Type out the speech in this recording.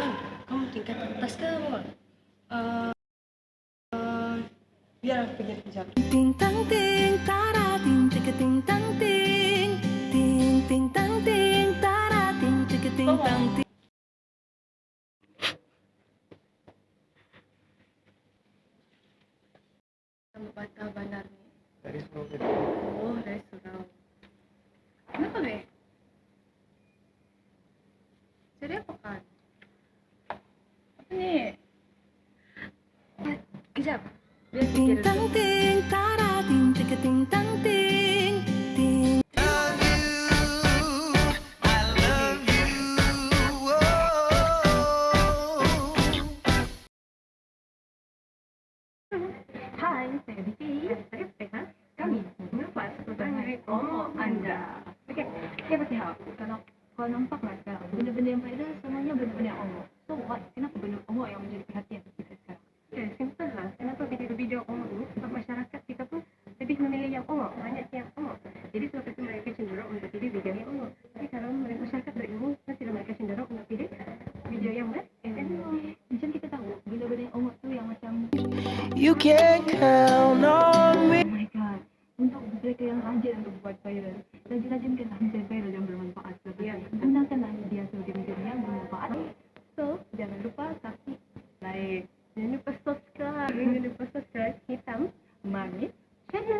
Eh, eh, biar aku pikir kejap. Ting tang ting tara ting ting tang ting ting ting tang ting tara ting ting tang ting bata bandar ni. Dari Surabaya. Oh, dari surau. Kenapa, Be? Jadi apa kan? Kejap. Biar ting tang ting tara ting tika ting tang ting ting Hai, saya Vicky. Saya Stefan. Kami mengapa sebenarnya omong anda. Okey, siapa sihat? Kalau kau nampak sekarang, benda-benda yang faedah semuanya benda-benda yang omong. yang oh, umum hanya yang umum jadi suatu itu mereka cenderung untuk pilih bidang yang umum tapi kalau mereka masyarakat berilmu kan tidak mereka cenderung untuk pilih bidang yang berat yang kan? kita tahu bila-bila yang umum itu yang macam you can count on me. Oh my god. Untuk mereka yang rajin untuk buat viral. Rajin-rajin kita menjadi viral yang bermanfaat. Seperti yeah. gunakanlah media sebagai media yang bermanfaat. So jangan lupa kasih like. Jangan lupa subscribe. Jangan lupa subscribe. Hitam manis channel